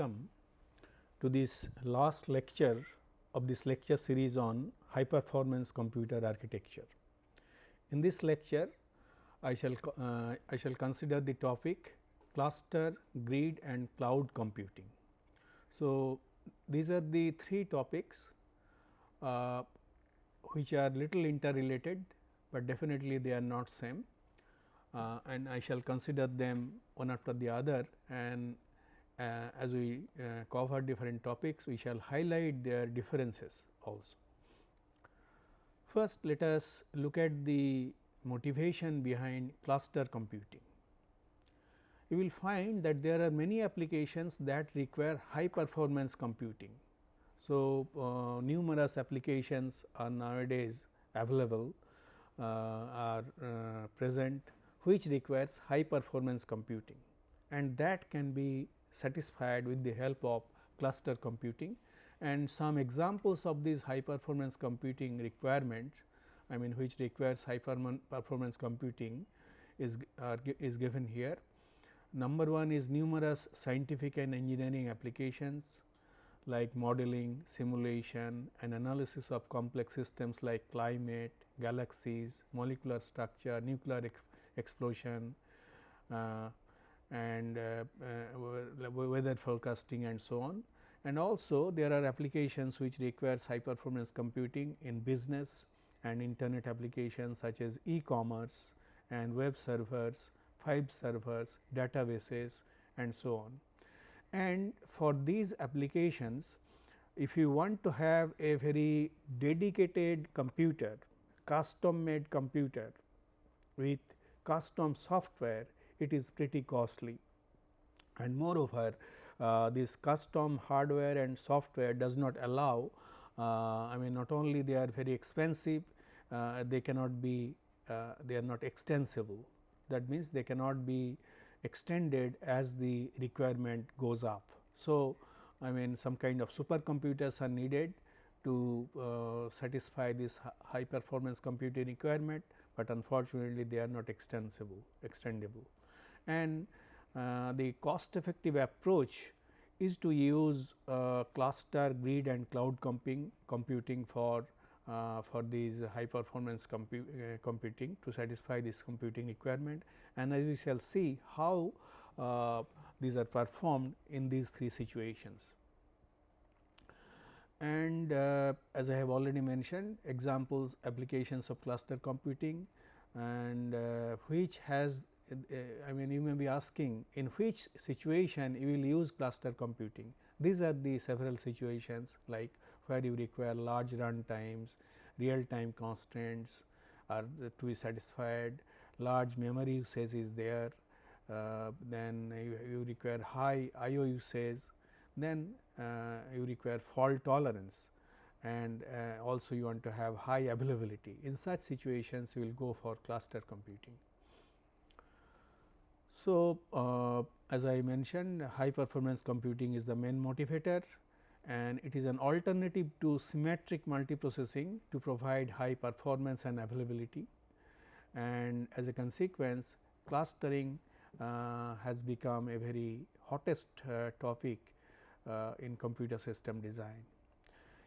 welcome to this last lecture of this lecture series on high performance computer architecture. In this lecture I shall uh, I shall consider the topic cluster, grid and cloud computing. So, these are the three topics uh, which are little interrelated, but definitely they are not same uh, and I shall consider them one after the other and as we uh, cover different topics we shall highlight their differences also. First let us look at the motivation behind cluster computing. You will find that there are many applications that require high performance computing. So, uh, numerous applications are nowadays available uh, are uh, present which requires high performance computing and that can be satisfied with the help of cluster computing and some examples of these high performance computing requirements I mean which requires high performance computing is, uh, is given here. Number one is numerous scientific and engineering applications like modeling, simulation and analysis of complex systems like climate, galaxies, molecular structure, nuclear explosion uh, and uh, uh, weather forecasting and so on. And also there are applications which requires high performance computing in business and internet applications such as e-commerce and web servers, file servers, databases and so on. And for these applications if you want to have a very dedicated computer, custom made computer with custom software it is pretty costly and moreover uh, this custom hardware and software does not allow uh, I mean not only they are very expensive uh, they cannot be uh, they are not extensible that means they cannot be extended as the requirement goes up. So, I mean some kind of supercomputers are needed to uh, satisfy this high performance computing requirement but unfortunately they are not extensible extendable. And uh, the cost effective approach is to use uh, cluster grid and cloud computing, computing for uh, for these high performance compu uh, computing to satisfy this computing requirement. And as we shall see how uh, these are performed in these three situations. And uh, as I have already mentioned examples applications of cluster computing and which has I mean you may be asking in which situation you will use cluster computing. These are the several situations like where you require large run times, real time constraints are to be satisfied, large memory usage is there, uh, then you, you, require high I/O usage, then uh, you require fault tolerance and uh, also you want to have high availability. In such situations you will go for cluster computing. So, uh, as I mentioned high performance computing is the main motivator and it is an alternative to symmetric multiprocessing to provide high performance and availability and as a consequence clustering uh, has become a very hottest uh, topic uh, in computer system design.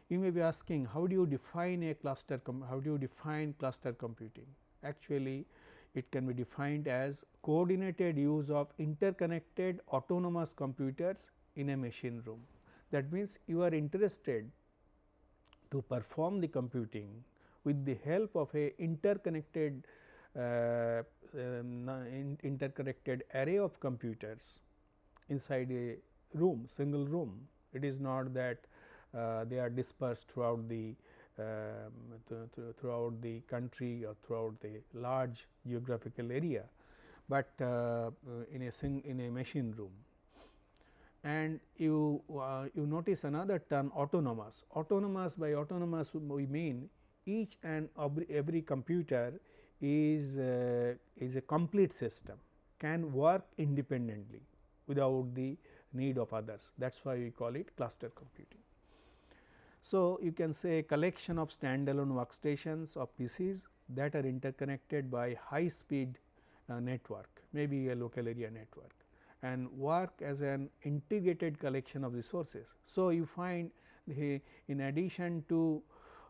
You may be asking how do you define a cluster, how do you define cluster computing? Actually, it can be defined as coordinated use of interconnected autonomous computers in a machine room. That means, you are interested to perform the computing with the help of a interconnected uh, um, in interconnected array of computers inside a room single room. It is not that uh, they are dispersed throughout the um, th th throughout the country or throughout the large geographical area, but uh, in a sing in a machine room. And you uh, you notice another term autonomous. Autonomous by autonomous we mean each and every, every computer is uh, is a complete system can work independently without the need of others that is why we call it cluster computing. So, you can say a collection of standalone workstations or PCs that are interconnected by high speed uh, network maybe a local area network and work as an integrated collection of resources. So, you find the in addition to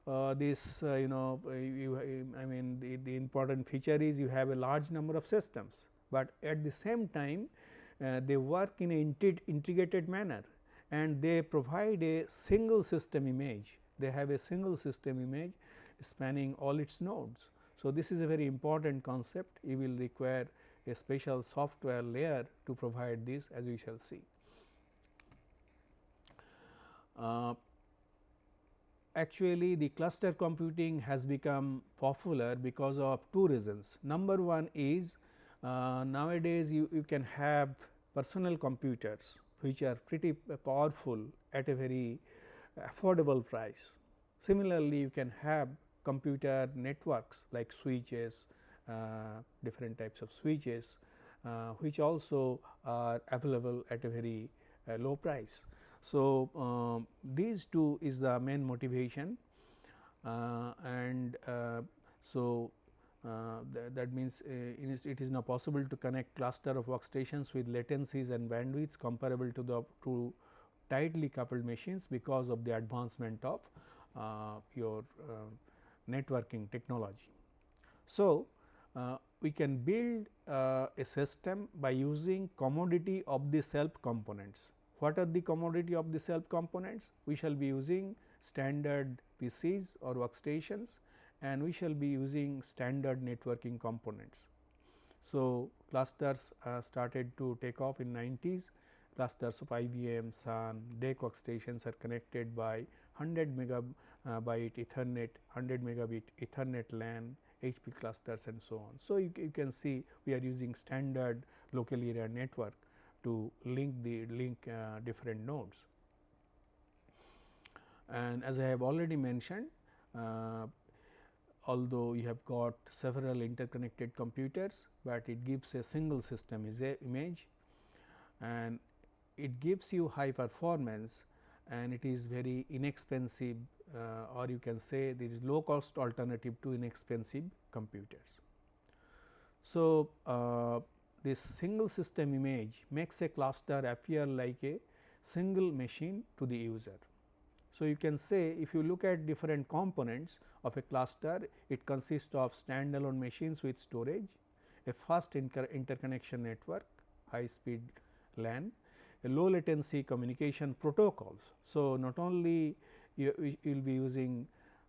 uh, this uh, you know you, I mean the, the important feature is you have a large number of systems, but at the same time uh, they work in an integrated manner and they provide a single system image. They have a single system image spanning all its nodes. So, this is a very important concept you will require a special software layer to provide this as we shall see. Uh, actually the cluster computing has become popular because of two reasons. Number one is uh, nowadays you, you can have personal computers which are pretty powerful at a very affordable price. Similarly, you can have computer networks like switches, uh, different types of switches, uh, which also are available at a very uh, low price. So, um, these two is the main motivation uh, and uh, so uh, th that means it is now possible to connect cluster of workstations with latencies and bandwidths comparable to the to tightly coupled machines because of the advancement of your networking technology. So, uh, we can build uh, a system by using commodity of the self components. What are the commodity of the self components? We shall be using standard PCs or workstations and we shall be using standard networking components. So, clusters uh, started to take off in 90s clusters of IBM, Sun, DEC workstations are connected by 100 megabyte Ethernet, 100 megabit Ethernet LAN, HP clusters and so on. So, you, you can see we are using standard local area network to link the link uh, different nodes. And as I have already mentioned, uh, although you have got several interconnected computers, but it gives a single system is a image and it gives you high performance and it is very inexpensive uh, or you can say there is low cost alternative to inexpensive computers. So, uh, this single system image makes a cluster appear like a single machine to the user. So, you can say if you look at different components of a cluster, it consists of standalone machines with storage, a fast interconnection network, high speed LAN, a low latency communication protocols. So, not only you, will be using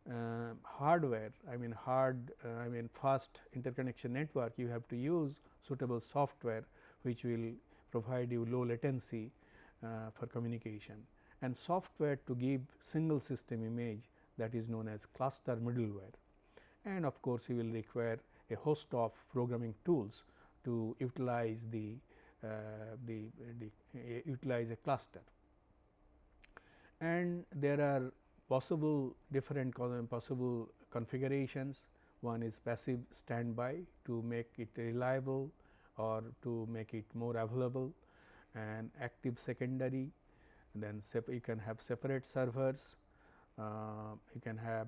uh, hardware, I mean hard, uh, I mean fast interconnection network, you have to use suitable software which will provide you low latency uh, for communication and software to give single system image that is known as cluster middleware. And of course, you will require a host of programming tools to utilize the, uh, the, the uh, utilize a cluster. And there are possible different possible configurations. One is passive standby to make it reliable or to make it more available and active secondary then you can have separate servers, uh, you can have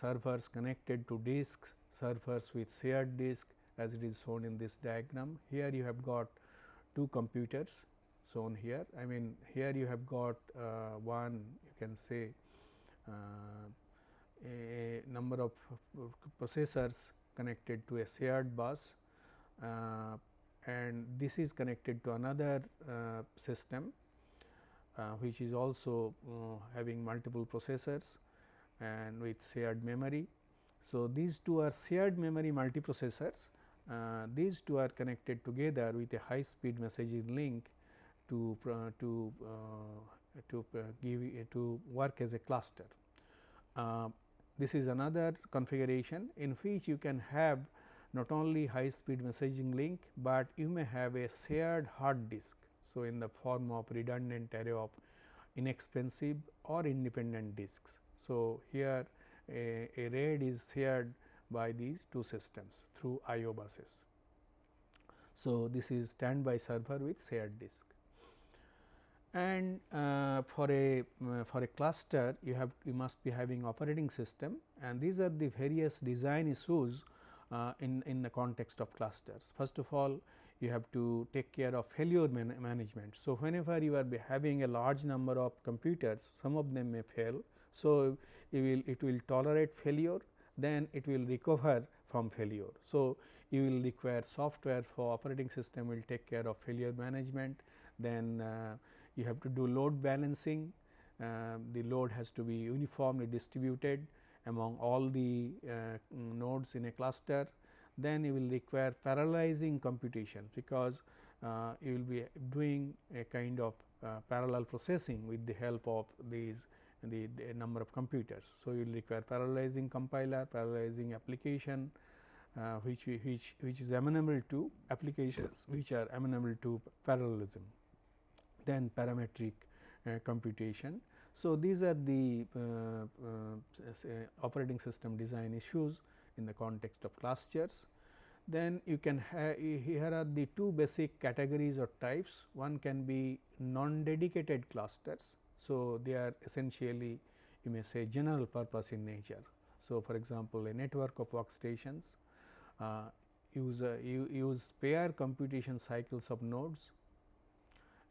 servers connected to disks, servers with shared disk as it is shown in this diagram. Here you have got two computers shown here. I mean here you have got uh, one you can say uh, a number of processors connected to a shared bus uh, and this is connected to another uh, system which is also uh, having multiple processors and with shared memory. So, these two are shared memory multiprocessors. Uh, these two are connected together with a high speed messaging link to to to give to work as a cluster. this is another configuration in which you can have not only high speed messaging link, but you may have a shared hard disk. So, in the form of redundant array of inexpensive or independent disks. So, here a, a RAID is shared by these two systems through IO buses. So, this is standby server with shared disk and uh, for a uh, for a cluster you have you must be having operating system and these are the various design issues uh, in in the context of clusters. First of all you have to take care of failure man management. So, whenever you are having a large number of computers some of them may fail. So, you will it will tolerate failure then it will recover from failure. So, you will require software for operating system will take care of failure management then uh, you have to do load balancing uh, the load has to be uniformly distributed among all the uh, nodes in a cluster then you will require parallelizing computation because uh, you will be doing a kind of uh, parallel processing with the help of these the, the, number of computers. So, you will require parallelizing compiler, parallelizing application uh, which, which, which is amenable to applications which are amenable to parallelism, then parametric uh, computation. So, these are the uh, uh, operating system design issues in the context of clusters. Then you can have here are the two basic categories or types one can be non dedicated clusters. So, they are essentially you may say general purpose in nature. So, for example, a network of workstations uh, use uh, use pair computation cycles of nodes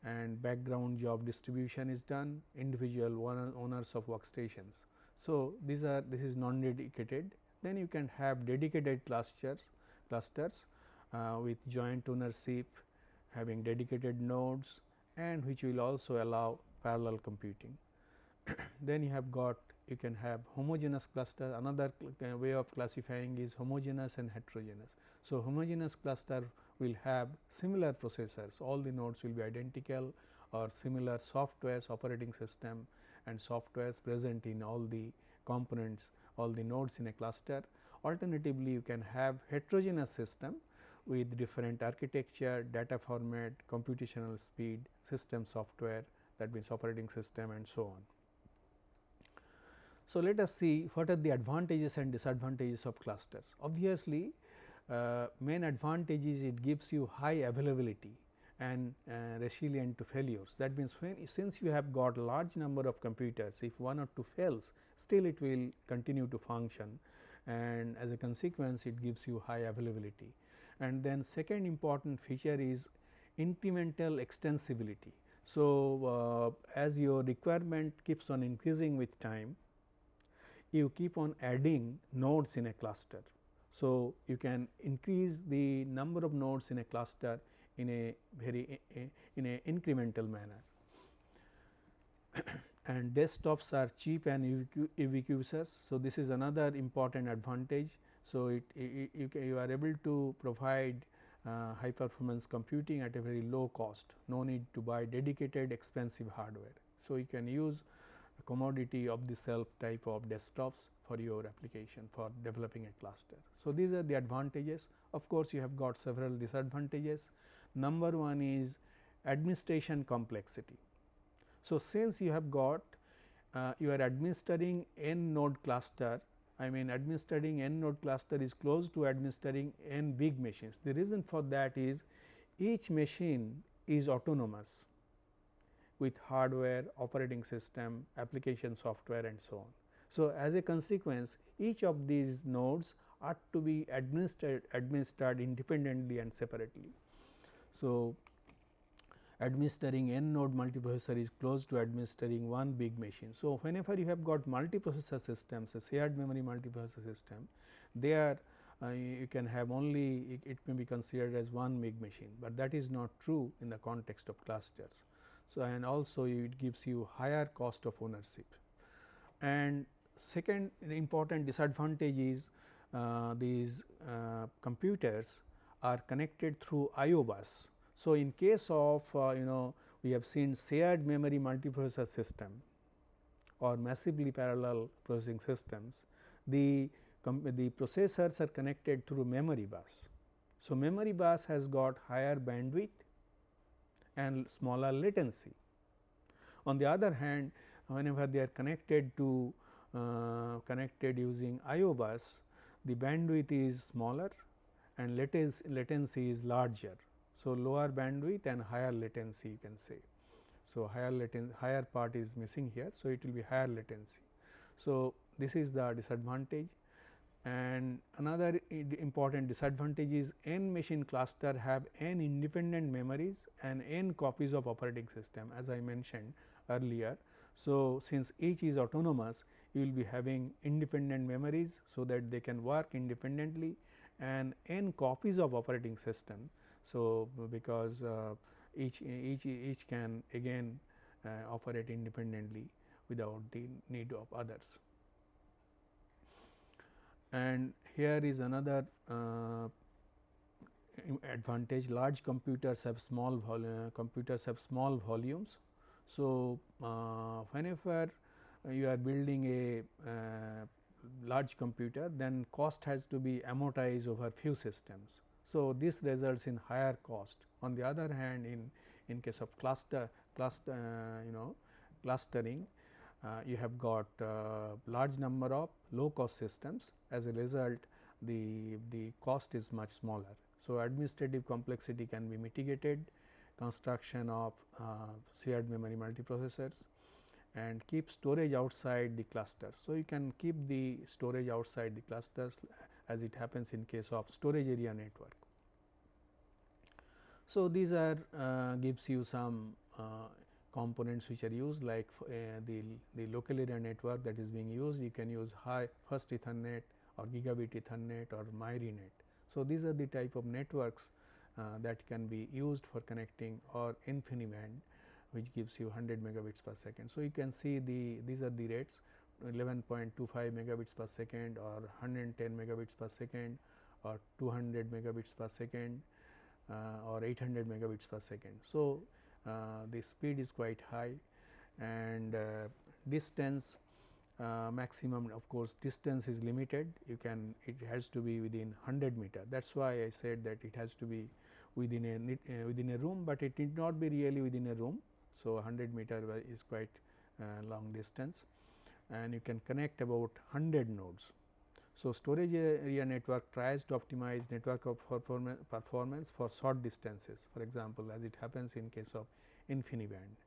and background job distribution is done individual owners of workstations. So, these are this is non dedicated then you can have dedicated clusters clusters uh, with joint ownership having dedicated nodes and which will also allow parallel computing. then you have got you can have homogeneous cluster another way of classifying is homogeneous and heterogeneous. So, homogeneous cluster will have similar processors all the nodes will be identical or similar softwares operating system and softwares present in all the components all the nodes in a cluster. Alternatively, you can have heterogeneous system with different architecture, data format, computational speed, system software that means operating system and so on. So, let us see what are the advantages and disadvantages of clusters. Obviously, uh, main advantage is it gives you high availability and uh, resilient to failures. That means, since you have got a large number of computers, if one or two fails, still it will continue to function and as a consequence it gives you high availability. And then second important feature is incremental extensibility. So, uh, as your requirement keeps on increasing with time, you keep on adding nodes in a cluster. So, you can increase the number of nodes in a cluster in a very in a incremental manner. and desktops are cheap and ubiquitous. So, this is another important advantage. So, it, it you, are able to provide uh, high performance computing at a very low cost, no need to buy dedicated expensive hardware. So, you can use a commodity of the self type of desktops for your application for developing a cluster. So, these are the advantages of course, you have got several disadvantages. Number one is administration complexity. So, since you have got uh, you are administering n node cluster I mean administering n node cluster is close to administering n big machines. The reason for that is each machine is autonomous with hardware, operating system, application software and so on. So, as a consequence each of these nodes are to be administered administered independently and separately. So, administering n node multiprocessor is close to administering one big machine. So, whenever you have got multiprocessor systems a shared memory multiprocessor system there uh, you can have only it, it, may be considered as one big machine, but that is not true in the context of clusters. So, and also it gives you higher cost of ownership. And second important disadvantage is uh, these uh, computers are connected through IO bus so, in case of uh, you know we have seen shared memory multiprocessor system or massively parallel processing systems, the, the processors are connected through memory bus. So, memory bus has got higher bandwidth and smaller latency. On the other hand, whenever they are connected to uh, connected using IO bus, the bandwidth is smaller and latency, latency is larger. So, lower bandwidth and higher latency you can say. So, higher latency higher part is missing here. So, it will be higher latency. So, this is the disadvantage and another important disadvantage is n machine cluster have n independent memories and n copies of operating system as I mentioned earlier. So, since each is autonomous you will be having independent memories, so that they can work independently and n copies of operating system. So, because uh, each each each can again uh, operate independently without the need of others and here is another uh, advantage large computers have small uh, computers have small volumes. So, uh, whenever you are building a uh, large computer then cost has to be amortized over few systems. So, this results in higher cost on the other hand in in case of cluster cluster uh, you know clustering uh, you have got uh, large number of low cost systems as a result the, the cost is much smaller. So, administrative complexity can be mitigated construction of uh, shared memory multiprocessors and keep storage outside the cluster. So, you can keep the storage outside the clusters as it happens in case of storage area network. So, these are uh, gives you some uh, components which are used like uh, the, the local area network that is being used you can use high first ethernet or gigabit ethernet or myrinet. So, these are the type of networks uh, that can be used for connecting or InfiniBand which gives you 100 megabits per second. So, you can see the these are the rates 11.25 megabits per second or 110 megabits per second or 200 megabits per second uh, or 800 megabits per second. So, uh, the speed is quite high and uh, distance uh, maximum of course distance is limited you can it has to be within 100 meter that is why I said that it has to be within a uh, within a room, but it need not be really within a room. So, 100 meter is quite uh, long distance and you can connect about 100 nodes. So, storage area network tries to optimize network of performance for short distances for example, as it happens in case of InfiniBand.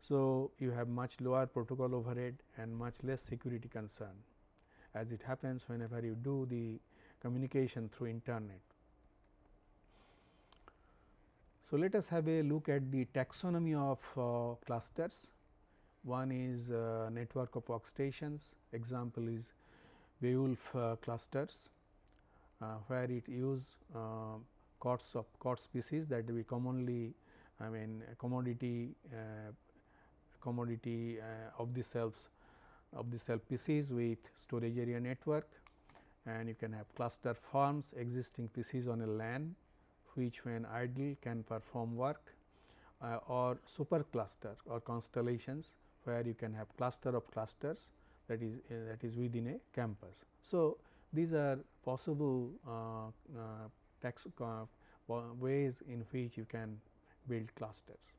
So, you have much lower protocol overhead and much less security concern as it happens whenever you do the communication through internet. So, let us have a look at the taxonomy of uh, clusters. One is uh, network of workstations, example is Beowulf uh, clusters, uh, where it use uh, COTS of COTS PCs that we commonly I mean commodity commodity of the shelves of the shelf PCs with storage area network. And you can have cluster farms existing PCs on a LAN which when idle can perform work uh, or super cluster or constellations where you can have cluster of clusters that is uh, that is within a campus. So, these are possible uh, uh tax, uh, ways in which you can build clusters.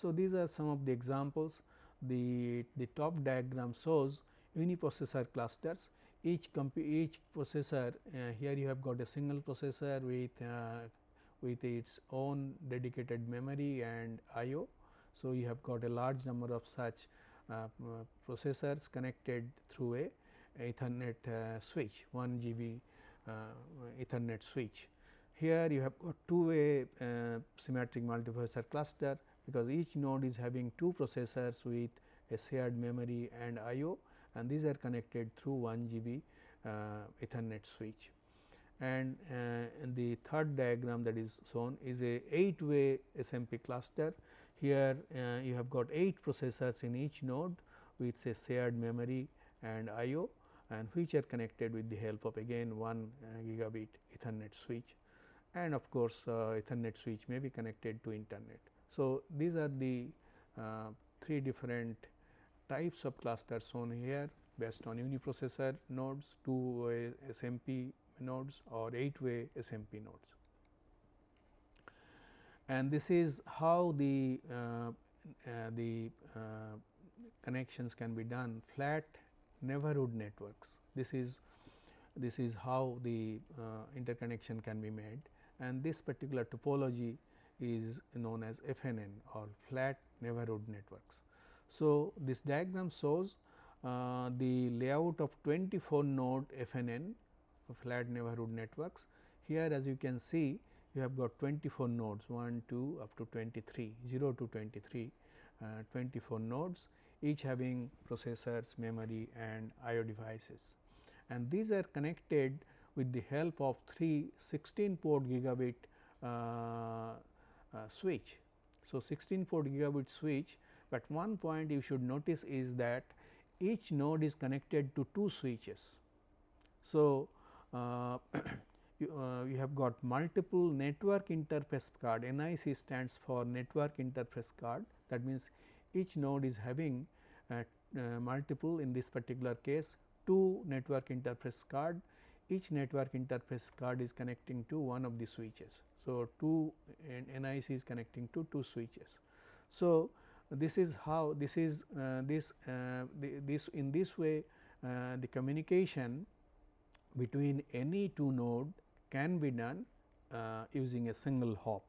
So, these are some of the examples the, the top diagram shows uniprocessor clusters each each processor uh, here you have got a single processor with uh, with its own dedicated memory and IO. So, you have got a large number of such uh, processors connected through a Ethernet uh, switch 1 GB uh, Ethernet switch. Here you have got two way symmetric multiprocessor cluster because each node is having two processors with a shared memory and IO and these are connected through 1 GB uh, Ethernet switch. And uh, the third diagram that is shown is a 8 way SMP cluster here uh, you have got 8 processors in each node with a shared memory and IO and which are connected with the help of again 1 uh, gigabit ethernet switch and of course, uh, ethernet switch may be connected to internet. So, these are the uh, three different types of clusters shown here based on uniprocessor nodes, two way SMP nodes or 8 way SMP nodes and this is how the uh, uh, the uh, connections can be done flat neighborhood networks. This is this is how the uh, interconnection can be made and this particular topology is known as FNN or flat neighborhood networks. So, this diagram shows uh, the layout of 24 node FNN flat neighborhood networks. Here as you can see you have got 24 nodes 1, 2 up to 23, 0 to 23, uh, 24 nodes each having processors, memory and IO devices. And these are connected with the help of three 16 port gigabit uh, uh, switch. So, 16 port gigabit switch, but one point you should notice is that each node is connected to two switches. So, uh, you, uh, you, have got multiple network interface card NIC stands for network interface card that means each node is having uh, uh, multiple in this particular case two network interface card each network interface card is connecting to one of the switches. So, two NIC is connecting to two switches. So, this is how this is uh, this uh, the, this in this way uh, the communication between any two node can be done uh, using a single hop.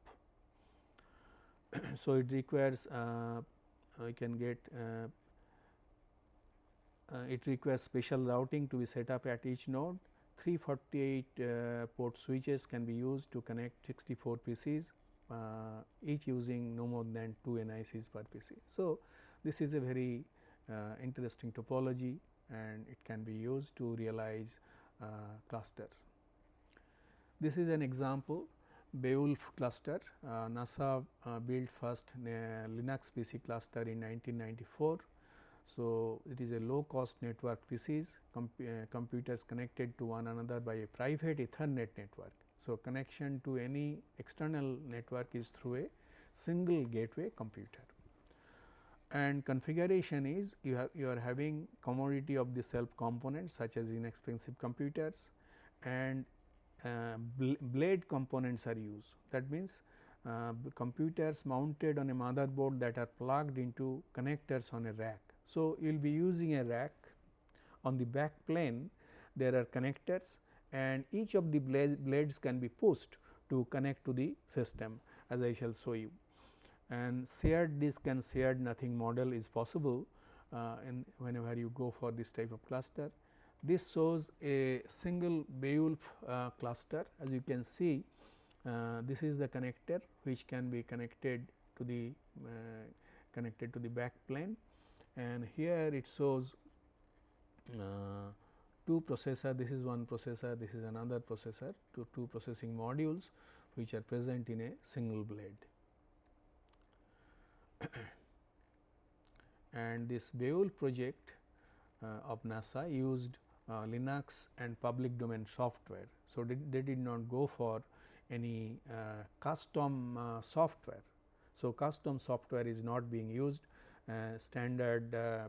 so, it requires uh, we can get uh, it requires special routing to be set up at each node 348 uh, port switches can be used to connect 64 PCs uh, each using no more than 2 NICs per PC. So, this is a very uh, interesting topology and it can be used to realize uh, clusters. This is an example Beowulf cluster uh, NASA uh, built first Linux PC cluster in 1994 so, it is a low cost network PCs com uh, computers connected to one another by a private ethernet network. So, connection to any external network is through a single gateway computer. And configuration is you have you are having commodity of the self components such as inexpensive computers and uh, bl blade components are used. That means uh, computers mounted on a motherboard that are plugged into connectors on a rack. So, you will be using a rack. On the back plane there are connectors and each of the blades can be pushed to connect to the system as I shall show you. And shared disk and shared nothing model is possible uh, in whenever you go for this type of cluster. This shows a single Beowulf uh, cluster as you can see uh, this is the connector which can be connected to the uh, connected to the back plane and here it shows uh, two processor this is one processor this is another processor two, two processing modules which are present in a single blade. and this Beowulf project uh, of NASA used uh, Linux and public domain software. So, they, they did not go for any uh, custom uh, software. So, custom software is not being used uh, standard uh,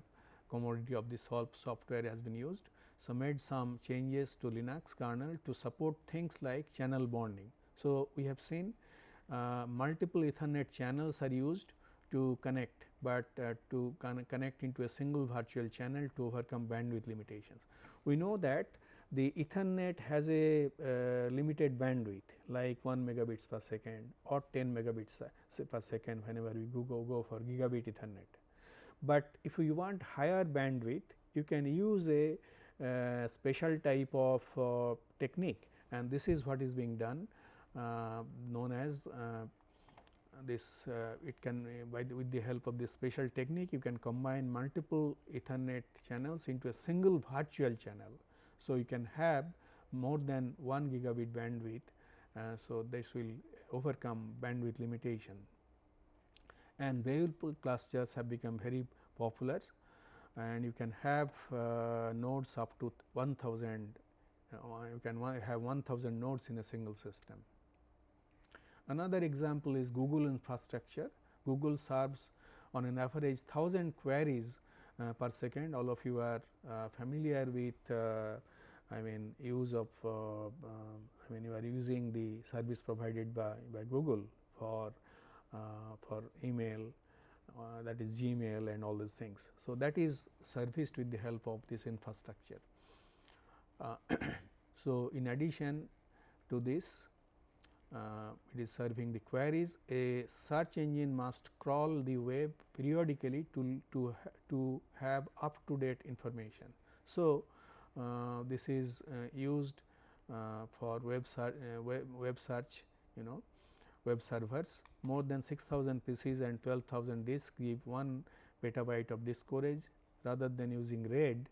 commodity of the SOLP software has been used. So, made some changes to Linux kernel to support things like channel bonding. So, we have seen uh, multiple ethernet channels are used to connect, but uh, to con connect into a single virtual channel to overcome bandwidth limitations. We know that the ethernet has a uh, limited bandwidth like 1 megabits per second or 10 megabits per second whenever we go, go, go for gigabit ethernet but if you want higher bandwidth you can use a uh, special type of uh, technique and this is what is being done uh, known as uh, this uh, it can by the, with the help of this special technique you can combine multiple ethernet channels into a single virtual channel. So, you can have more than 1 gigabit bandwidth. Uh, so, this will overcome bandwidth limitation and Beowulf clusters have become very popular and you can have uh, nodes up to 1000 uh, you can have 1000 nodes in a single system. Another example is Google infrastructure. Google serves on an average 1000 queries uh, per second. All of you are uh, familiar with uh, I mean use of uh, I mean you are using the service provided by, by Google for for email uh, that is Gmail and all these things. So, that is serviced with the help of this infrastructure. Uh, so, in addition to this uh, it is serving the queries a search engine must crawl the web periodically to, to, to have up to date information. So, uh, this is uh, used uh, for web, web, web search you know web servers more than 6000 PCs and 12,000 disks give 1 petabyte of disk storage rather than using RAID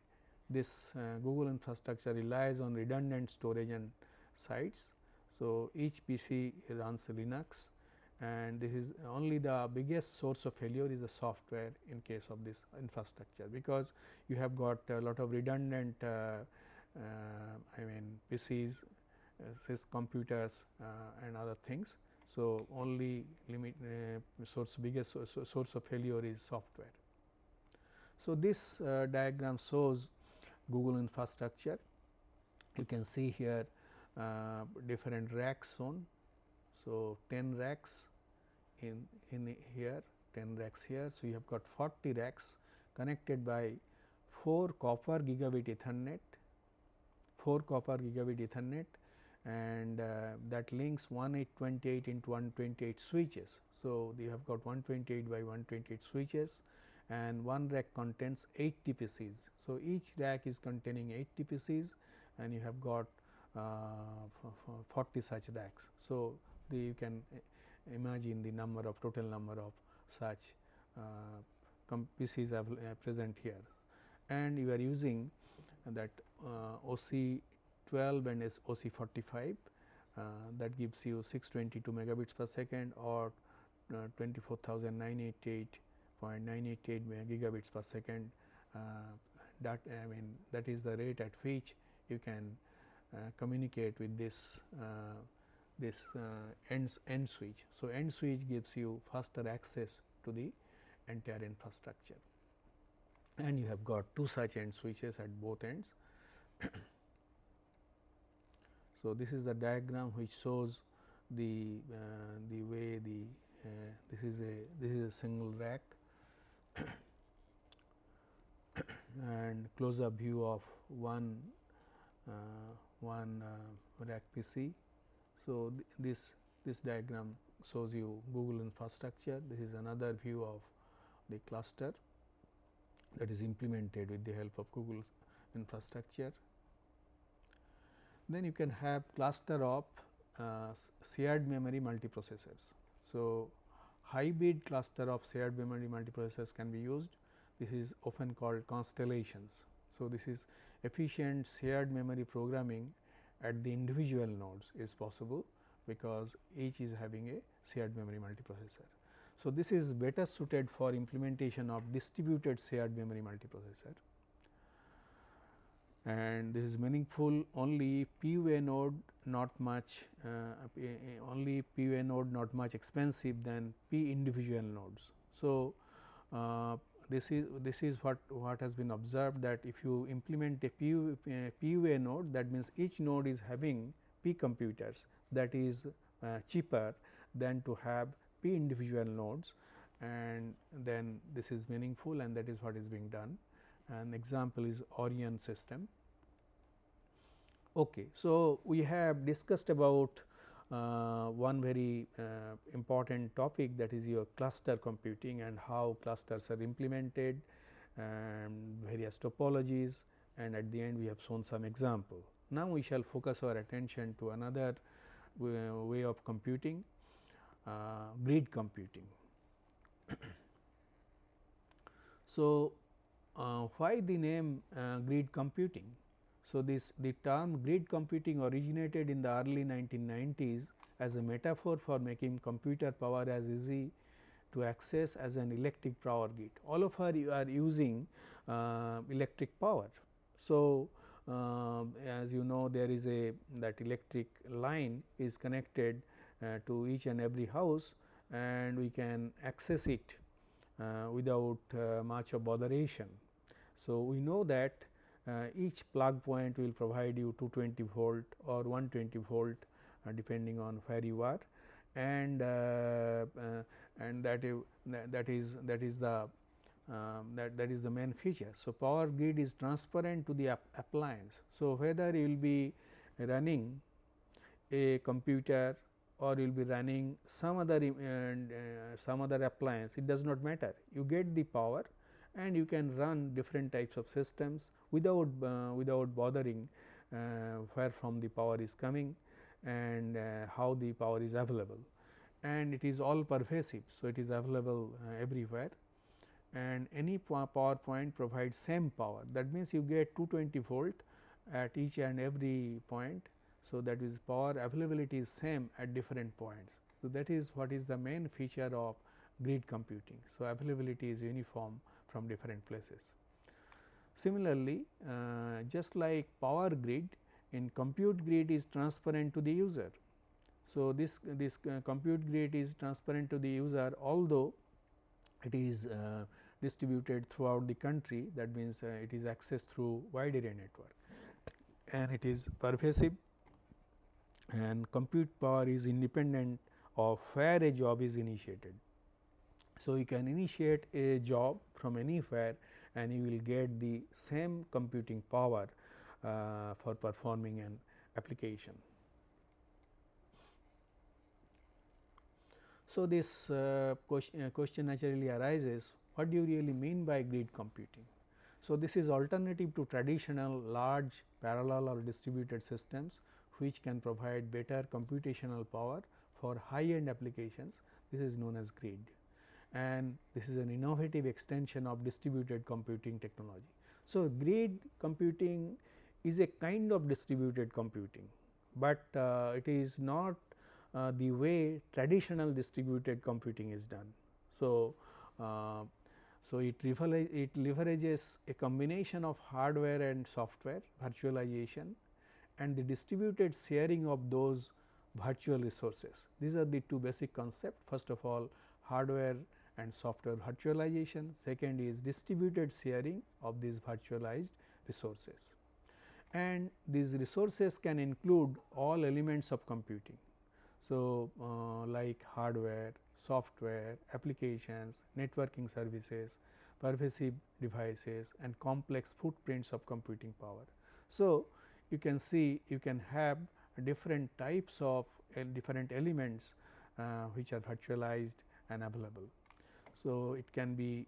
this uh, Google infrastructure relies on redundant storage and sites. So, each PC runs Linux and this is only the biggest source of failure is the software in case of this infrastructure, because you have got a lot of redundant uh, uh, I mean PCs, uh, computers uh, and other things. So, only limit uh, source biggest source of failure is software. So, this uh, diagram shows Google infrastructure. You can see here different racks shown. So, 10 racks in, in here 10 racks here. So, you have got 40 racks connected by 4 copper gigabit ethernet, 4 copper gigabit ethernet and uh, that links 1828 into 128 switches. So, you have got 128 by 128 switches and one rack contains 80 PCs. So, each rack is containing 80 PCs and you have got uh, 40 such racks. So, the, you can imagine the number of total number of such uh, PCs are uh, present here and you are using that uh, OC 12 and OC 45 uh, that gives you 622 megabits per second or uh, 24,988.988 gigabits per second uh, that I mean that is the rate at which you can communicate with this this uh, end, end switch. So, end switch gives you faster access to the entire infrastructure and you have got two such end switches at both ends. So, this is the diagram which shows the uh, the way the uh, this is a this is a single rack and close up view of one uh, one uh, rack PC so, th this this diagram shows you Google infrastructure. This is another view of the cluster that is implemented with the help of Google infrastructure. Then you can have cluster of uh, shared memory multiprocessors. So, hybrid cluster of shared memory multiprocessors can be used. This is often called constellations. So, this is efficient shared memory programming at the individual nodes is possible because each is having a shared memory multiprocessor. So, this is better suited for implementation of distributed shared memory multiprocessor and this is meaningful only PUA node not much uh, only PUA node not much expensive than P individual nodes. So, uh, this is this is what what has been observed that if you implement a PU, uh, PUA node that means each node is having P computers that is uh, cheaper than to have P individual nodes and then this is meaningful and that is what is being done. An example is Orion system. Okay. So, we have discussed about uh, one very uh, important topic that is your cluster computing and how clusters are implemented and various topologies and at the end we have shown some example. Now, we shall focus our attention to another way of computing uh, grid computing. so, uh, why the name uh, grid computing? So, this the term grid computing originated in the early 1990s as a metaphor for making computer power as easy to access as an electric power grid. All of us are using uh, electric power. So, uh, as you know there is a that electric line is connected uh, to each and every house and we can access it uh, without uh, much of botheration. So, we know that each plug point will provide you 220 volt or 120 volt uh, depending on where you are and uh, and that that is that is the um, that that is the main feature. So, power grid is transparent to the appliance. So, whether you will be running a computer or you will be running some other uh, some other appliance it does not matter you get the power and you can run different types of systems without uh, without bothering uh, where from the power is coming and uh, how the power is available and it is all pervasive. So, it is available uh, everywhere and any power point provides same power that means you get 220 volt at each and every point. So, that is power availability is same at different points. So, that is what is the main feature of grid computing. So, availability is uniform from different places. Similarly, uh, just like power grid in compute grid is transparent to the user. So, this this uh, compute grid is transparent to the user although it is uh, distributed throughout the country that means uh, it is accessed through wide area network and it is pervasive and compute power is independent of where a job is initiated. So, you can initiate a job from anywhere and you will get the same computing power uh, for performing an application. So, this uh, question, uh, question naturally arises what do you really mean by grid computing? So, this is alternative to traditional large parallel or distributed systems which can provide better computational power for high end applications this is known as grid and this is an innovative extension of distributed computing technology. So, grid computing is a kind of distributed computing, but uh, it is not uh, the way traditional distributed computing is done. So, uh, so, it, it leverages a combination of hardware and software virtualization and the distributed sharing of those virtual resources. These are the two basic concepts first of all hardware and software virtualization, second is distributed sharing of these virtualized resources. And these resources can include all elements of computing. So, uh, like hardware, software, applications, networking services, pervasive devices and complex footprints of computing power. So, you can see you can have different types of uh, different elements uh, which are virtualized and available. So, it can be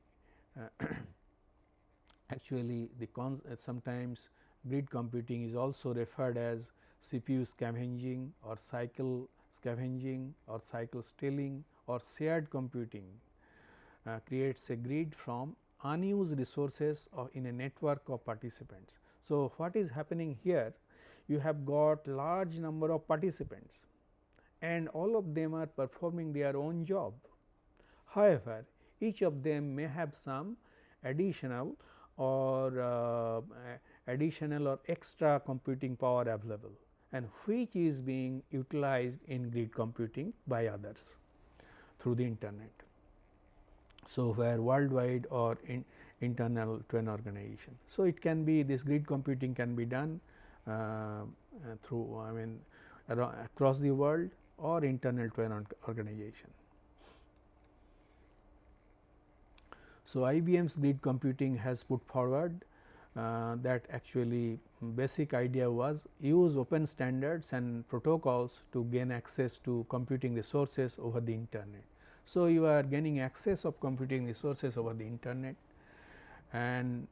uh, actually the uh, sometimes grid computing is also referred as CPU scavenging or cycle scavenging or cycle stealing or shared computing uh, creates a grid from unused resources in a network of participants. So, what is happening here? You have got large number of participants and all of them are performing their own job. However, each of them may have some additional or uh, additional or extra computing power available and which is being utilized in grid computing by others through the internet. So, where worldwide or in internal to an organization. So, it can be this grid computing can be done uh, uh, through I mean across the world or internal to an organization. So, IBM's grid computing has put forward uh, that actually basic idea was use open standards and protocols to gain access to computing resources over the internet. So, you are gaining access of computing resources over the internet and,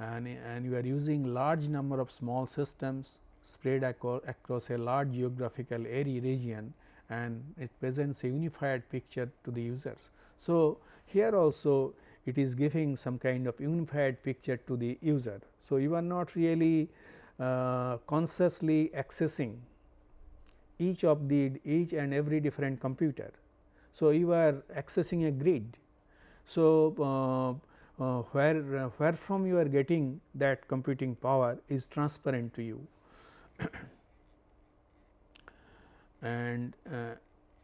and, and you are using large number of small systems spread across a large geographical area region and it presents a unified picture to the users. So, here also it is giving some kind of unified picture to the user. So, you are not really uh, consciously accessing each of the each and every different computer. So, you are accessing a grid. So, uh, uh, where uh, where from you are getting that computing power is transparent to you and uh,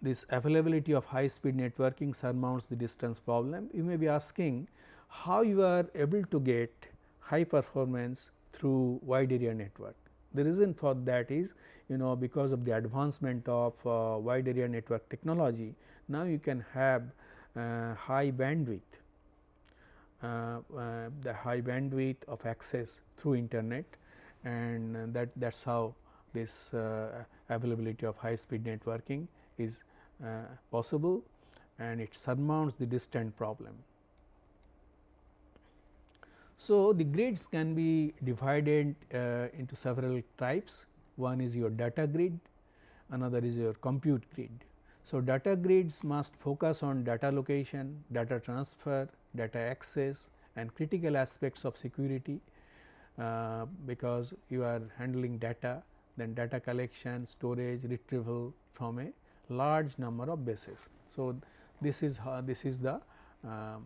this availability of high speed networking surmounts the distance problem. You may be asking how you are able to get high performance through wide area network. The reason for that is you know because of the advancement of uh, wide area network technology now you can have uh, high bandwidth uh, uh, the high bandwidth of access through internet and that that is how this uh, availability of high speed networking is uh, possible and it surmounts the distant problem. So, the grids can be divided uh, into several types. One is your data grid, another is your compute grid. So, data grids must focus on data location, data transfer, data access and critical aspects of security uh, because you are handling data then data collection, storage, retrieval from a large number of bases. So, this is how this is the uh, uh,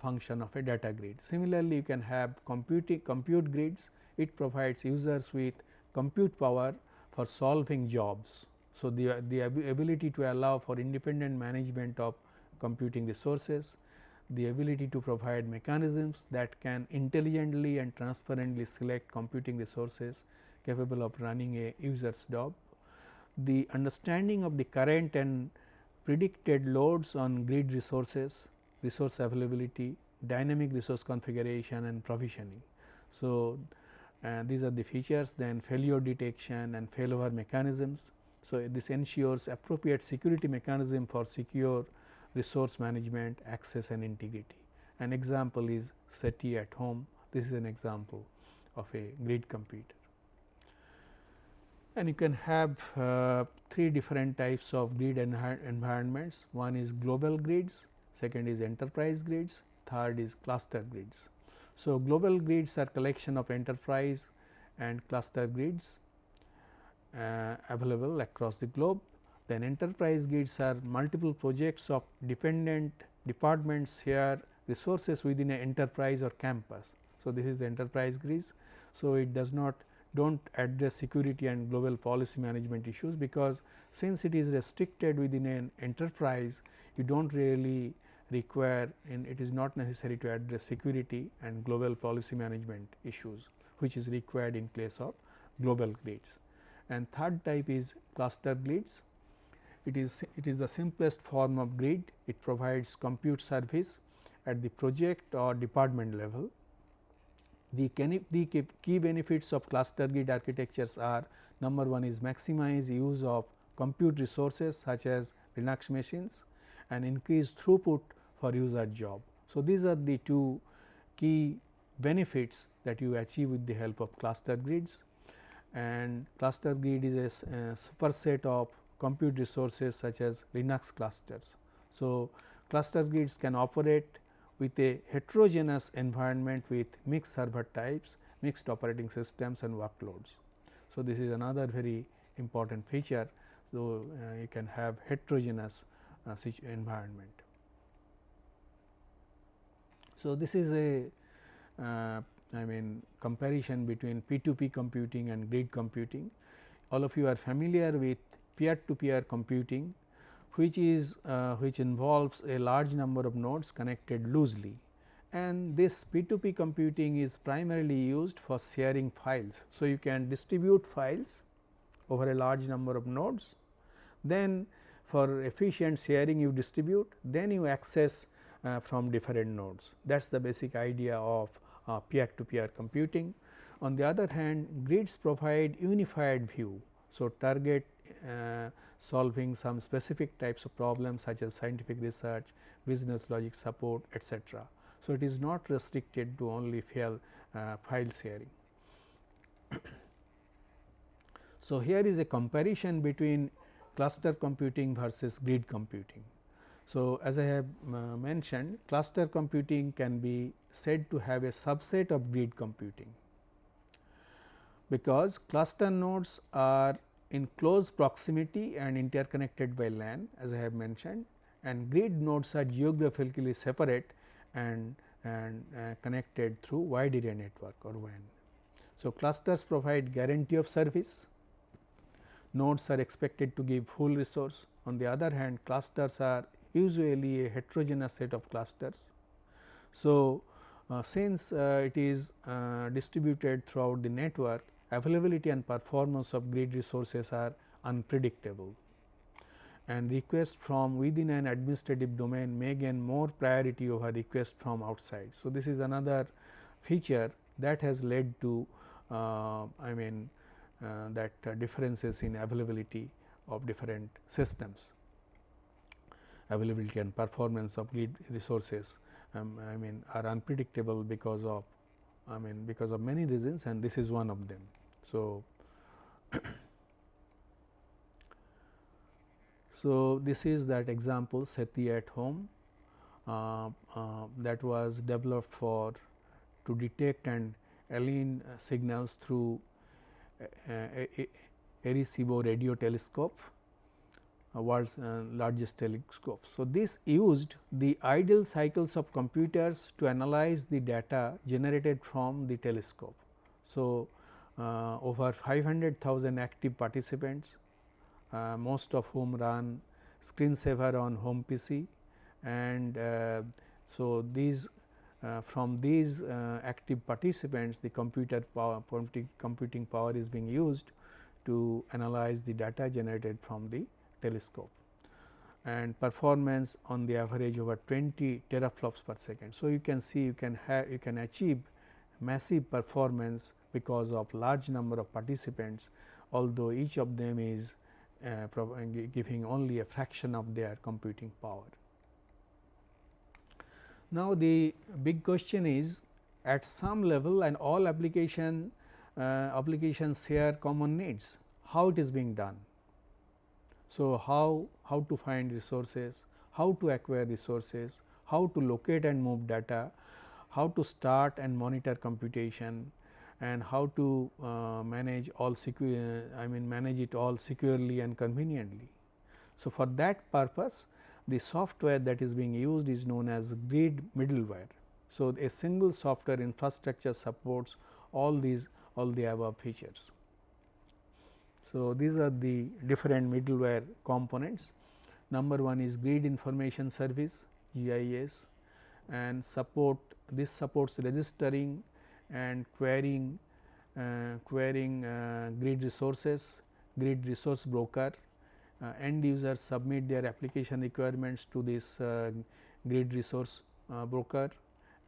function of a data grid. Similarly, you can have computing compute grids it provides users with compute power for solving jobs. So, the, the ability to allow for independent management of computing resources, the ability to provide mechanisms that can intelligently and transparently select computing resources capable of running a user's job, the understanding of the current and predicted loads on grid resources, resource availability, dynamic resource configuration and provisioning. So, uh, these are the features then failure detection and failover mechanisms. So, this ensures appropriate security mechanism for secure resource management, access and integrity. An example is SETI at home, this is an example of a grid computer. And you can have uh, three different types of grid environments, one is global grids, second is enterprise grids, third is cluster grids. So, global grids are collection of enterprise and cluster grids uh, available across the globe then enterprise grids are multiple projects of dependent departments here resources within an enterprise or campus. So, this is the enterprise grids. So, it does not do not address security and global policy management issues because since it is restricted within an enterprise you do not really require and it is not necessary to address security and global policy management issues which is required in place of global grids. And third type is cluster grids it is it is the simplest form of grid. It provides compute service at the project or department level. The, the key benefits of cluster grid architectures are number one is maximize use of compute resources such as Linux machines and increase throughput for user job. So, these are the two key benefits that you achieve with the help of cluster grids and cluster grid is a, a superset of compute resources such as Linux clusters. So, cluster grids can operate with a heterogeneous environment with mixed server types, mixed operating systems and workloads. So, this is another very important feature. So, uh, you can have heterogeneous uh, environment. So, this is a uh, I mean comparison between P2P computing and grid computing. All of you are familiar with peer to peer computing which is uh, which involves a large number of nodes connected loosely and this P2P computing is primarily used for sharing files. So, you can distribute files over a large number of nodes then for efficient sharing you distribute then you access uh, from different nodes that is the basic idea of peer to peer computing. On the other hand grids provide unified view. So, target uh, solving some specific types of problems such as scientific research, business logic support etc. So, it is not restricted to only file, uh, file sharing. so, here is a comparison between cluster computing versus grid computing. So, as I have uh, mentioned cluster computing can be said to have a subset of grid computing because cluster nodes are in close proximity and interconnected by LAN as I have mentioned and grid nodes are geographically separate and, and uh, connected through wide area network or WAN. So, clusters provide guarantee of service, nodes are expected to give full resource. On the other hand clusters are usually a heterogeneous set of clusters. So, uh, since uh, it is uh, distributed throughout the network availability and performance of grid resources are unpredictable and requests from within an administrative domain may gain more priority over requests from outside. So, this is another feature that has led to uh, I mean uh, that uh, differences in availability of different systems availability and performance of grid resources um, I mean are unpredictable because of I mean because of many reasons and this is one of them. So, so this is that example SETI at home uh, uh, that was developed for to detect and align signals through a, a, Arecibo radio telescope uh, world's uh, largest telescope. So, this used the idle cycles of computers to analyze the data generated from the telescope. So, uh, over 500,000 active participants, uh, most of whom run screensaver on home PC and uh, so these uh, from these active participants the computer power computing power is being used to analyze the data generated from the telescope and performance on the average over 20 teraflops per second. So, you can see you can have you can achieve massive performance because of large number of participants although each of them is uh, giving only a fraction of their computing power. Now, the big question is at some level and all application uh, applications share common needs how it is being done. So, how, how to find resources, how to acquire resources, how to locate and move data, how to start and monitor computation and how to uh, manage all secure I mean manage it all securely and conveniently. So, for that purpose the software that is being used is known as grid middleware. So, a single software infrastructure supports all these all the above features. So, these are the different middleware components. Number one is grid information service GIS and support this supports registering and querying uh, querying uh, grid resources, grid resource broker uh, end users submit their application requirements to this uh, grid resource uh, broker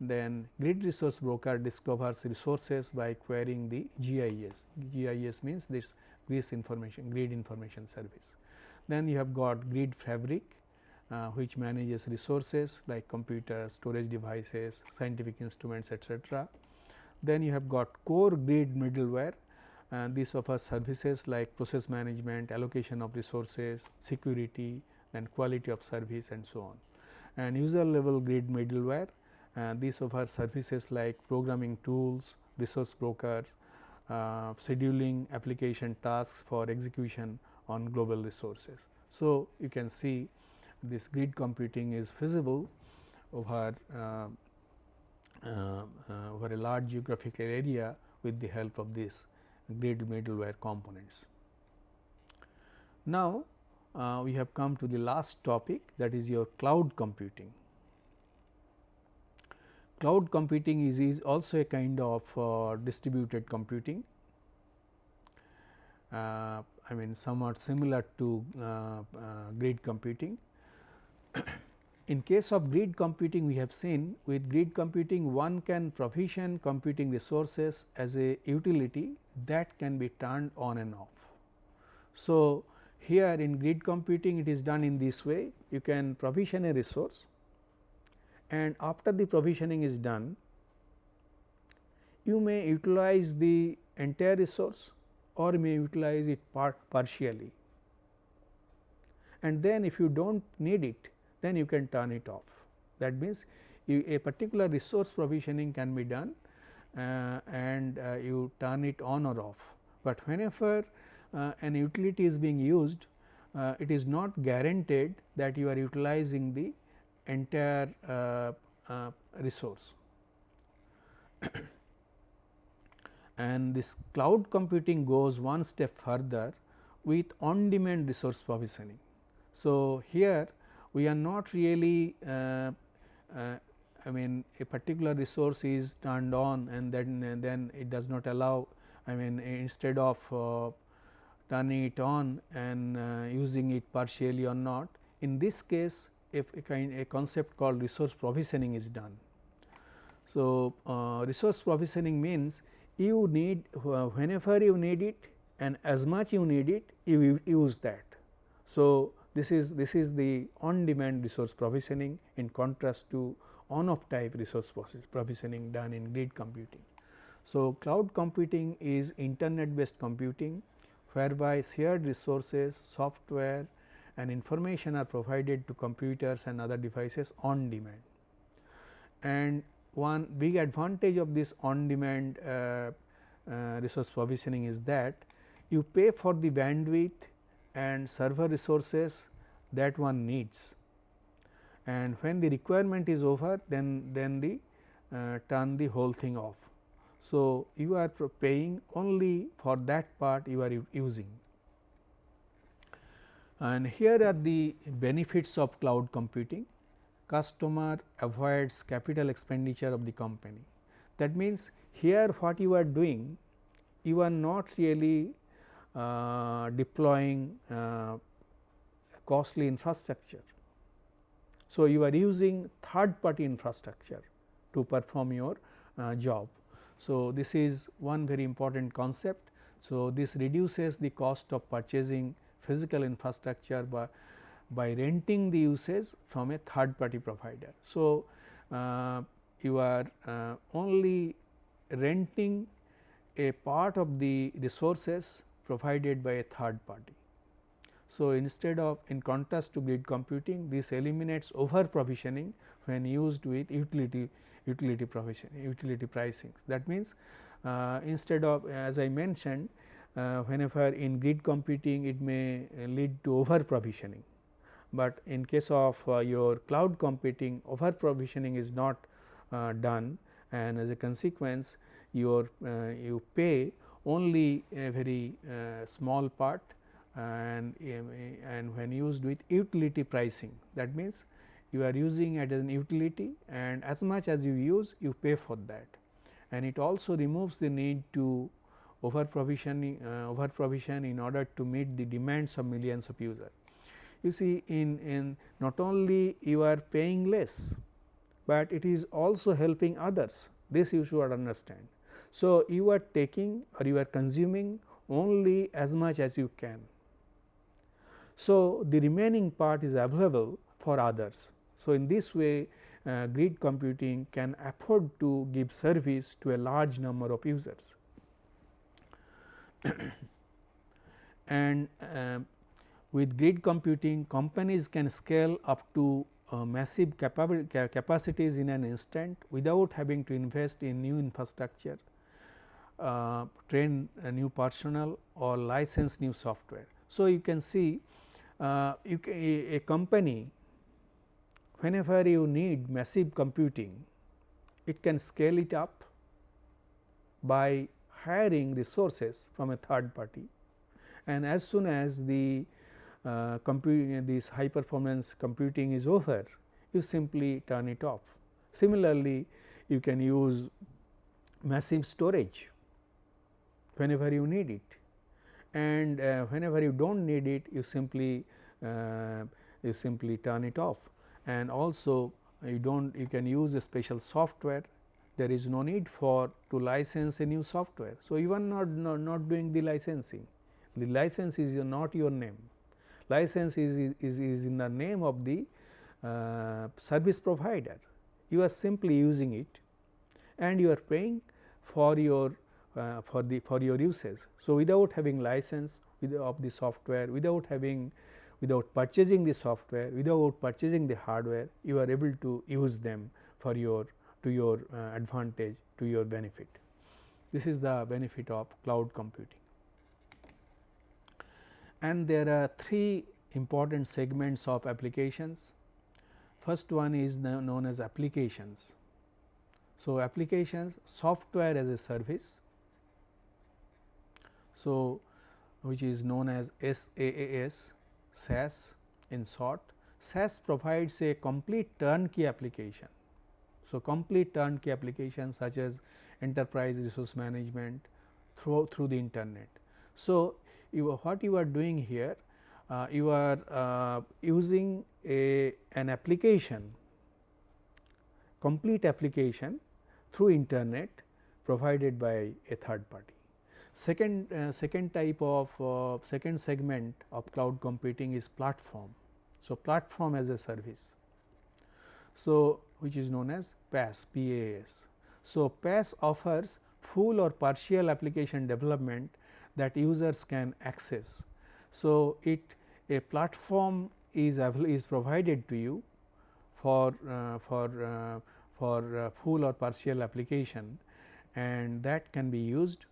then grid resource broker discovers resources by querying the GIS. GIS means this grid information grid information service. Then you have got grid fabric uh, which manages resources like computers, storage devices, scientific instruments etc. Then you have got core grid middleware and this offers services like process management, allocation of resources, security and quality of service and so on. And user level grid middleware uh, this offers services like programming tools, resource brokers, uh, scheduling application tasks for execution on global resources. So, you can see this grid computing is feasible over uh, uh, uh, over a large geographical area with the help of these grid middleware components. Now, uh, we have come to the last topic that is your cloud computing. Cloud computing is, is also a kind of uh, distributed computing. Uh, I mean somewhat similar to uh, uh, grid computing. In case of grid computing we have seen with grid computing one can provision computing resources as a utility that can be turned on and off. So, here in grid computing it is done in this way you can provision a resource and after the provisioning is done you may utilize the entire resource or may utilize it part partially and then if you do not need it then you can turn it off. That means, you, a particular resource provisioning can be done uh, and uh, you turn it on or off, but whenever uh, an utility is being used uh, it is not guaranteed that you are utilizing the entire uh, uh, resource. and this cloud computing goes one step further with on demand resource provisioning. So, here we are not really uh, uh, I mean a particular resource is turned on and then then it does not allow I mean instead of uh, turning it on and uh, using it partially or not in this case if a kind a concept called resource provisioning is done. So, uh, resource provisioning means you need whenever you need it and as much you need it you use that. So, this is this is the on demand resource provisioning in contrast to on off type resource provisioning done in grid computing. So, cloud computing is internet based computing whereby shared resources, software and information are provided to computers and other devices on demand. And one big advantage of this on demand uh, uh, resource provisioning is that you pay for the bandwidth and server resources that one needs and when the requirement is over then then the uh, turn the whole thing off. So, you are paying only for that part you are using and here are the benefits of cloud computing. Customer avoids capital expenditure of the company. That means, here what you are doing you are not really uh, deploying uh, costly infrastructure. So, you are using third party infrastructure to perform your uh, job. So, this is one very important concept. So, this reduces the cost of purchasing physical infrastructure by, by renting the usage from a third party provider. So, uh, you are uh, only renting a part of the resources provided by a third party. So, instead of in contrast to grid computing this eliminates over provisioning when used with utility utility provision utility pricing. That means, uh, instead of as I mentioned uh, whenever in grid computing it may lead to over provisioning, but in case of uh, your cloud computing over provisioning is not uh, done and as a consequence your uh, you pay only a very uh, small part and and when used with utility pricing that means you are using it as an utility and as much as you use you pay for that and it also removes the need to over provisioning uh, over provision in order to meet the demands of millions of users. You see in, in not only you are paying less, but it is also helping others this you should understand. So, you are taking or you are consuming only as much as you can. So, the remaining part is available for others. So, in this way uh, grid computing can afford to give service to a large number of users. and uh, with grid computing companies can scale up to uh, massive capacities in an instant without having to invest in new infrastructure, uh, train new personnel or license new software. So, you can see uh, you can, a, a company whenever you need massive computing it can scale it up by hiring resources from a third party and as soon as the uh, computing this high performance computing is over you simply turn it off. Similarly, you can use massive storage whenever you need it. And uh, whenever you do not need it you simply uh, you simply turn it off. And also you do not you can use a special software. There is no need for to license a new software. So, are not, not, not doing the licensing, the license is not your name, license is, is, is in the name of the uh, service provider, you are simply using it and you are paying for your uh, for the for your usage. So, without having license of the software, without having without purchasing the software, without purchasing the hardware, you are able to use them for your to your uh, advantage to your benefit. This is the benefit of cloud computing. And there are three important segments of applications. First one is known as applications. So, applications software as a service. So, which is known as SaaS, SaaS in short. SaaS provides a complete turnkey application so, complete turnkey applications such as enterprise resource management through through the internet. So, you what you are doing here uh, you are uh, using a an application complete application through internet provided by a third party. Second, uh, second type of uh, second segment of cloud computing is platform. So, platform as a service. So, which is known as PaaS PaaS. So, PaaS offers full or partial application development that users can access. So, it a platform is is provided to you for uh, for uh, for uh, full or partial application and that can be used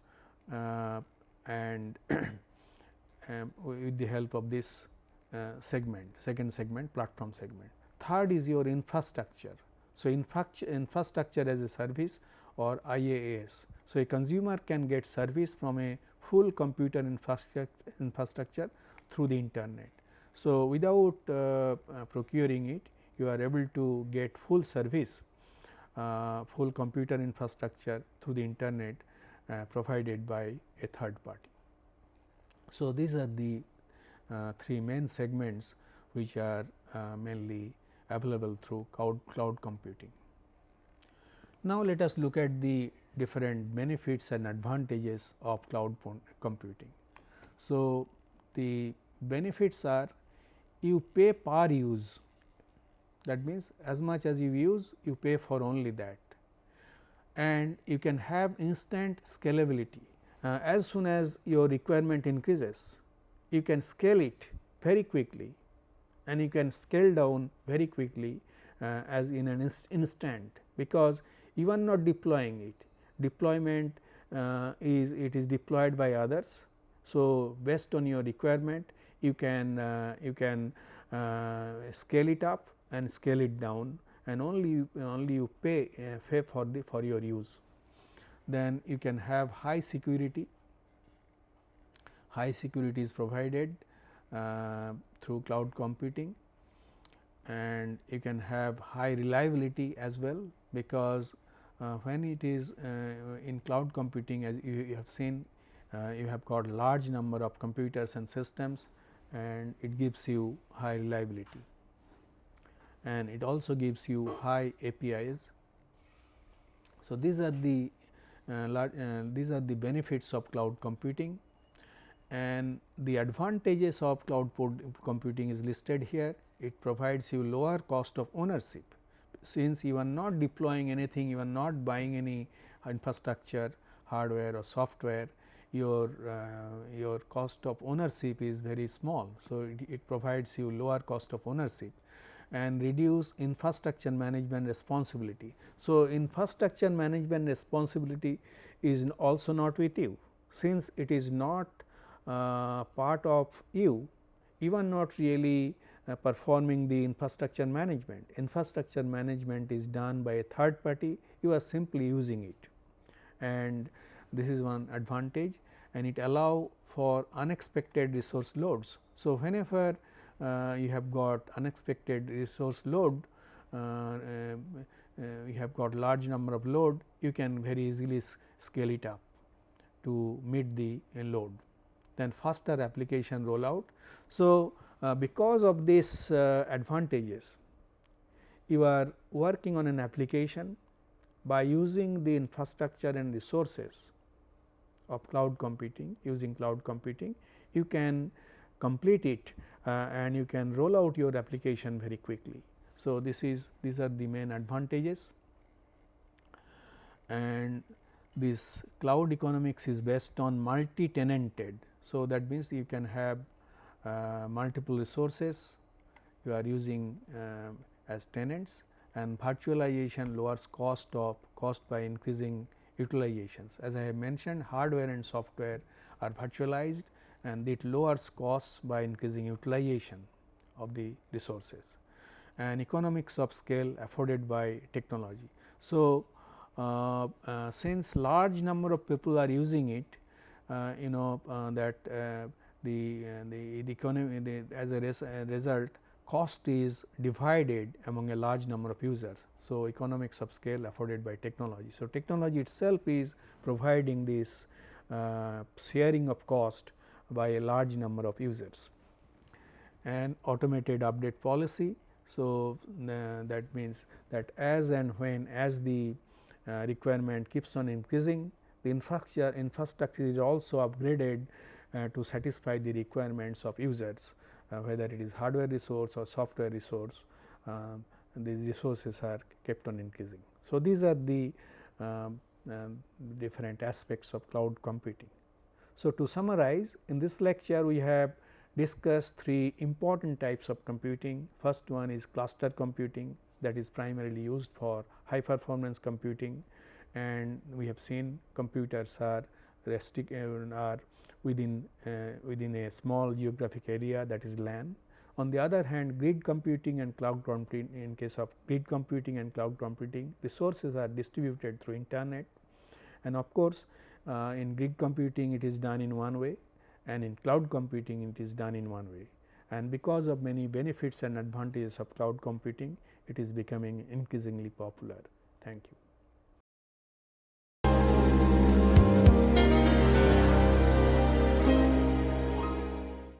and um, with the help of this uh, segment second segment platform segment. Third is your infrastructure. So, infrastructure as a service or IaaS. So, a consumer can get service from a full computer infrastructure, infrastructure through the internet. So, without uh, uh, procuring it you are able to get full service uh, full computer infrastructure through the internet uh, provided by a third party. So, these are the uh, three main segments which are uh, mainly available through cloud, cloud computing. Now, let us look at the different benefits and advantages of cloud computing. So, the benefits are you pay per use that means as much as you use you pay for only that and you can have instant scalability. Uh, as soon as your requirement increases you can scale it very quickly and you can scale down very quickly uh, as in an inst instant because you are not deploying it deployment uh, is it is deployed by others. So, based on your requirement you can uh, you can uh, scale it up and scale it down and only only you pay uh, pay for the for your use. Then you can have high security, high security is provided uh, through cloud computing. And you can have high reliability as well because uh, when it is uh, in cloud computing as you, you have seen uh, you have got large number of computers and systems and it gives you high reliability and it also gives you high APIs. So, these are the uh, large, uh, these are the benefits of cloud computing and the advantages of cloud computing is listed here. It provides you lower cost of ownership since you are not deploying anything, you are not buying any infrastructure, hardware or software, your uh, your cost of ownership is very small. So, it, it, provides you lower cost of ownership and reduce infrastructure management responsibility. So, infrastructure management responsibility is also not with you since it is not uh, part of you, are not really uh, performing the infrastructure management. Infrastructure management is done by a third party, you are simply using it and this is one advantage and it allow for unexpected resource loads. So, whenever you have got unexpected resource load, uh, uh, you have got large number of load, you can very easily scale it up to meet the load. Then faster application rollout. So, because of these advantages, you are working on an application by using the infrastructure and resources of cloud computing using cloud computing you can complete it uh, and you can roll out your application very quickly. So, this is these are the main advantages and this cloud economics is based on multi tenanted. So, that means you can have uh, multiple resources you are using uh, as tenants and virtualization lowers cost of cost by increasing utilizations. As I have mentioned hardware and software are virtualized and it lowers costs by increasing utilization of the resources and economics of scale afforded by technology. So, uh, uh, since large number of people are using it, uh, you know uh, that uh, the, uh, the, the economy the, as a, res a result cost is divided among a large number of users. So, economics of scale afforded by technology. So, technology itself is providing this sharing of cost by a large number of users and automated update policy. So, uh, that means that as and when as the uh, requirement keeps on increasing the infrastructure infrastructure is also upgraded uh, to satisfy the requirements of users uh, whether it is hardware resource or software resource um, these resources are kept on increasing. So, these are the um, um, different aspects of cloud computing. So, to summarize in this lecture we have discussed three important types of computing. First one is cluster computing that is primarily used for high performance computing and we have seen computers are uh, are within uh, within a small geographic area that is LAN. On the other hand grid computing and cloud computing in case of grid computing and cloud computing resources are distributed through internet and of course, uh, in grid computing it is done in one way and in cloud computing it is done in one way and because of many benefits and advantages of cloud computing it is becoming increasingly popular. Thank you.